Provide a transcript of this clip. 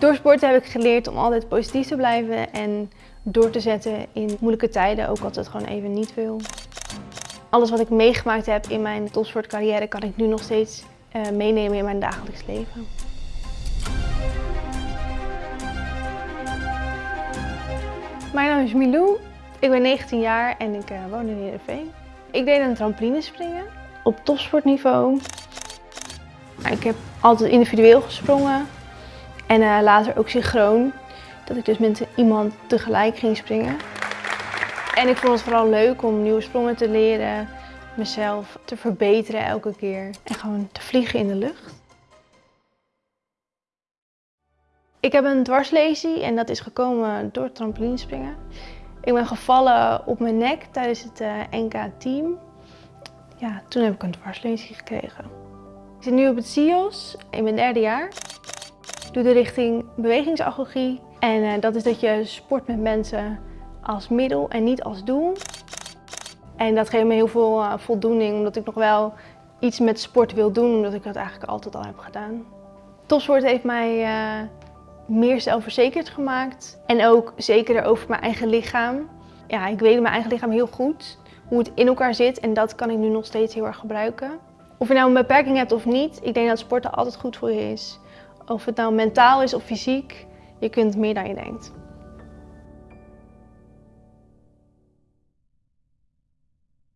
Door sporten heb ik geleerd om altijd positief te blijven en door te zetten in moeilijke tijden, ook als het gewoon even niet wil. Alles wat ik meegemaakt heb in mijn topsportcarrière kan ik nu nog steeds uh, meenemen in mijn dagelijks leven. Mijn naam is Milou, ik ben 19 jaar en ik uh, woon in Heerenveen. Ik deed een trampolinespringen op topsportniveau. Ik heb altijd individueel gesprongen en uh, later ook synchroon. Dat ik dus met iemand tegelijk ging springen. En ik vond het vooral leuk om nieuwe sprongen te leren, mezelf te verbeteren elke keer en gewoon te vliegen in de lucht. Ik heb een dwarslesie en dat is gekomen door trampolinespringen. Ik ben gevallen op mijn nek tijdens het uh, NK-team. Ja, toen heb ik een dwarslesie gekregen. Ik zit nu op het CIOS in mijn derde jaar. Doe de richting bewegingsagogie. En uh, dat is dat je sport met mensen als middel en niet als doel. En dat geeft me heel veel uh, voldoening, omdat ik nog wel iets met sport wil doen, omdat ik dat eigenlijk altijd al heb gedaan. Topsport heeft mij uh, meer zelfverzekerd gemaakt en ook zekerder over mijn eigen lichaam. Ja, ik weet mijn eigen lichaam heel goed, hoe het in elkaar zit en dat kan ik nu nog steeds heel erg gebruiken. Of je nou een beperking hebt of niet, ik denk dat sporten altijd goed voor je is. Of het nou mentaal is of fysiek, je kunt meer dan je denkt.